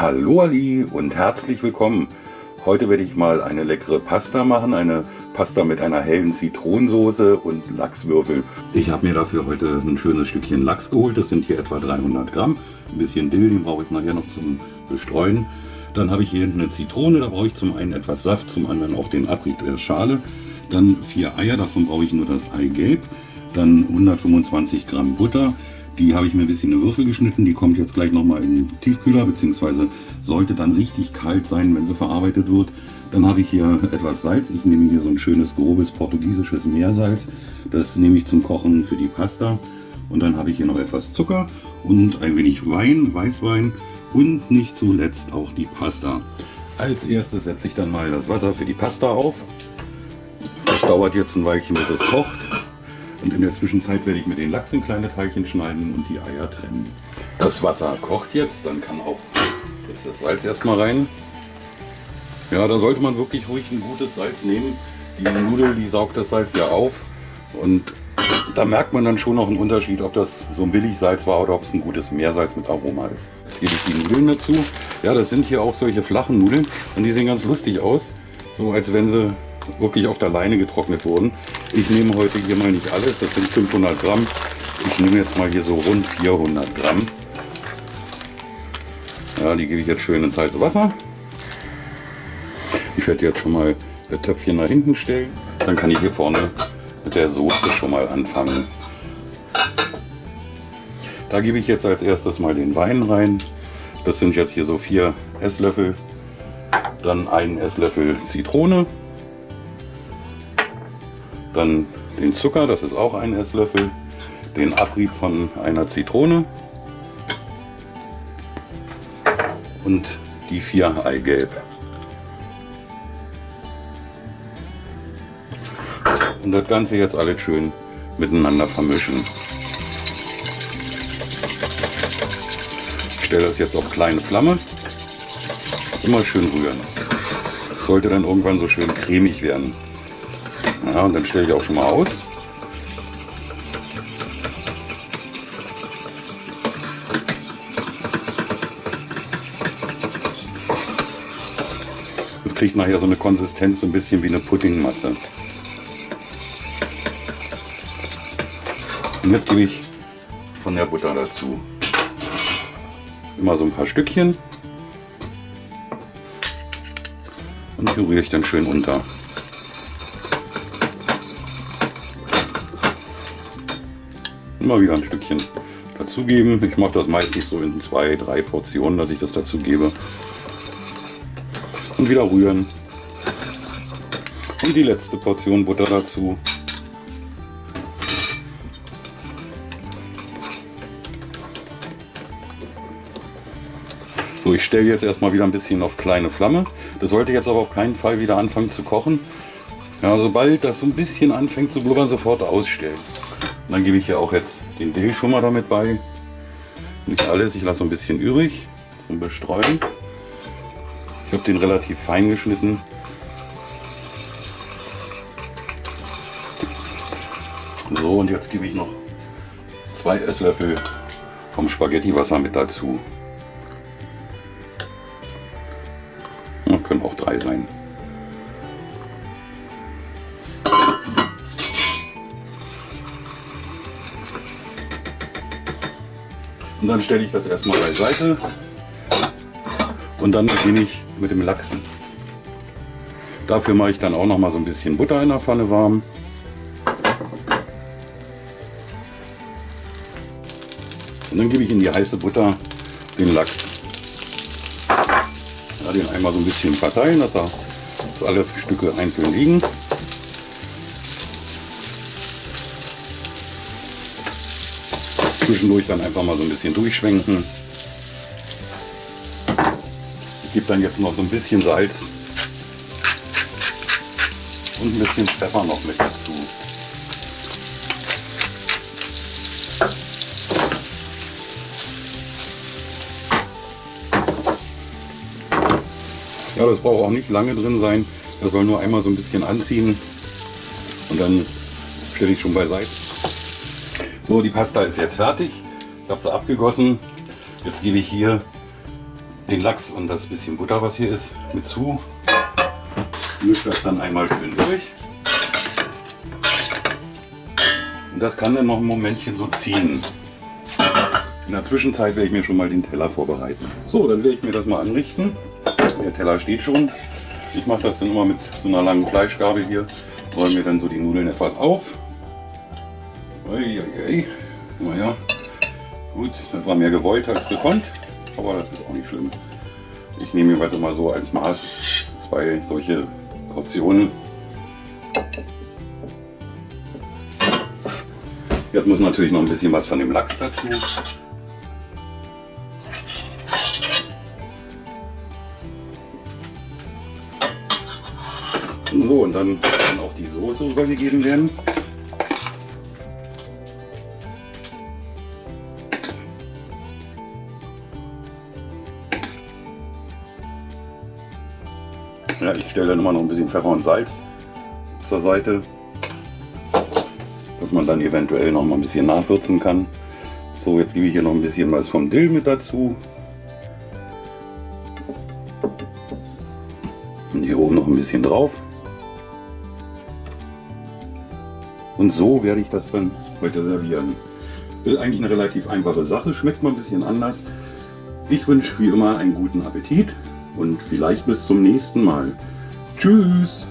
Hallo Ali und herzlich willkommen. Heute werde ich mal eine leckere Pasta machen, eine Pasta mit einer hellen Zitronensoße und Lachswürfel. Ich habe mir dafür heute ein schönes Stückchen Lachs geholt, das sind hier etwa 300 Gramm. Ein bisschen Dill, den brauche ich nachher noch zum Bestreuen. Dann habe ich hier eine Zitrone, da brauche ich zum einen etwas Saft, zum anderen auch den Abrieb der Schale. Dann vier Eier, davon brauche ich nur das Eigelb. Dann 125 Gramm Butter, die habe ich mir ein bisschen in Würfel geschnitten. Die kommt jetzt gleich nochmal in den Tiefkühler, beziehungsweise sollte dann richtig kalt sein, wenn sie verarbeitet wird. Dann habe ich hier etwas Salz. Ich nehme hier so ein schönes, grobes portugiesisches Meersalz. Das nehme ich zum Kochen für die Pasta. Und dann habe ich hier noch etwas Zucker und ein wenig Wein, Weißwein und nicht zuletzt auch die Pasta. Als erstes setze ich dann mal das Wasser für die Pasta auf. Das dauert jetzt ein Weilchen, bis es kocht. Und in der Zwischenzeit werde ich mir den Lachs in kleine Teilchen schneiden und die Eier trennen. Das Wasser kocht jetzt, dann kann auch das Salz erstmal rein. Ja, da sollte man wirklich ruhig ein gutes Salz nehmen. Die Nudel, die saugt das Salz ja auf. Und da merkt man dann schon noch einen Unterschied, ob das so ein Billigsalz war oder ob es ein gutes Meersalz mit Aroma ist. Jetzt gebe ich die Nudeln dazu. Ja, das sind hier auch solche flachen Nudeln und die sehen ganz lustig aus. So als wenn sie wirklich auf der Leine getrocknet wurden. Ich nehme heute hier mal nicht alles, das sind 500 Gramm. Ich nehme jetzt mal hier so rund 400 Gramm. Ja, die gebe ich jetzt schön ins heiße Wasser. Ich werde jetzt schon mal das Töpfchen nach hinten stellen. Dann kann ich hier vorne mit der Soße schon mal anfangen. Da gebe ich jetzt als erstes mal den Wein rein. Das sind jetzt hier so vier Esslöffel. Dann einen Esslöffel Zitrone. Dann den Zucker, das ist auch ein Esslöffel. Den Abrieb von einer Zitrone. Und die vier Eigelb. Und das Ganze jetzt alles schön miteinander vermischen. Ich stelle das jetzt auf kleine Flamme. Immer schön rühren. Sollte dann irgendwann so schön cremig werden. Ja, und dann stelle ich auch schon mal aus. Das kriegt nachher so eine Konsistenz, so ein bisschen wie eine Puddingmasse. Und jetzt gebe ich von der Butter dazu. Immer so ein paar Stückchen. Und rühre ich dann schön unter. Immer wieder ein Stückchen dazugeben. Ich mache das meistens so in zwei, drei Portionen, dass ich das dazu gebe. Und wieder rühren. Und die letzte Portion Butter dazu. So, ich stelle jetzt erstmal wieder ein bisschen auf kleine Flamme. Das sollte jetzt aber auf keinen Fall wieder anfangen zu kochen. Ja, sobald das so ein bisschen anfängt zu blubbern, sofort ausstellen. Und dann gebe ich hier auch jetzt den Dill schon mal damit bei. Nicht alles, ich lasse ein bisschen übrig zum Bestreuen. Ich habe den relativ fein geschnitten. So, und jetzt gebe ich noch zwei Esslöffel vom Spaghettiwasser mit dazu. Ja, können auch drei sein. Und dann stelle ich das erstmal beiseite und dann beginne ich mit dem Lachsen. Dafür mache ich dann auch noch mal so ein bisschen Butter in der Pfanne warm. Und dann gebe ich in die heiße Butter den Lachs. Ja, den einmal so ein bisschen verteilen, dass, er, dass alle Stücke einzeln liegen. Zwischendurch dann einfach mal so ein bisschen durchschwenken. Ich gebe dann jetzt noch so ein bisschen Salz und ein bisschen Pfeffer noch mit dazu. Ja, das braucht auch nicht lange drin sein. Das soll nur einmal so ein bisschen anziehen und dann stelle ich schon beiseite. So, die Pasta ist jetzt fertig. Ich habe sie abgegossen. Jetzt gebe ich hier den Lachs und das bisschen Butter, was hier ist, mit zu. Mische das dann einmal schön durch. Und das kann dann noch ein Momentchen so ziehen. In der Zwischenzeit werde ich mir schon mal den Teller vorbereiten. So, dann werde ich mir das mal anrichten. Der Teller steht schon. Ich mache das dann immer mit so einer langen Fleischgabel hier. Räume mir dann so die Nudeln etwas auf. Uiuiui. Naja, gut, das war mehr gewollt als gekonnt, aber das ist auch nicht schlimm. Ich nehme mir mal so als Maß zwei solche Portionen. Jetzt muss natürlich noch ein bisschen was von dem Lachs dazu. So, und dann kann auch die Soße übergegeben werden. Ja, ich stelle dann immer noch ein bisschen Pfeffer und Salz zur Seite, dass man dann eventuell noch mal ein bisschen nachwürzen kann. So, jetzt gebe ich hier noch ein bisschen was vom Dill mit dazu. Und hier oben noch ein bisschen drauf. Und so werde ich das dann heute servieren. Ist eigentlich eine relativ einfache Sache, schmeckt mal ein bisschen anders. Ich wünsche wie immer einen guten Appetit und vielleicht bis zum nächsten Mal. Tschüss!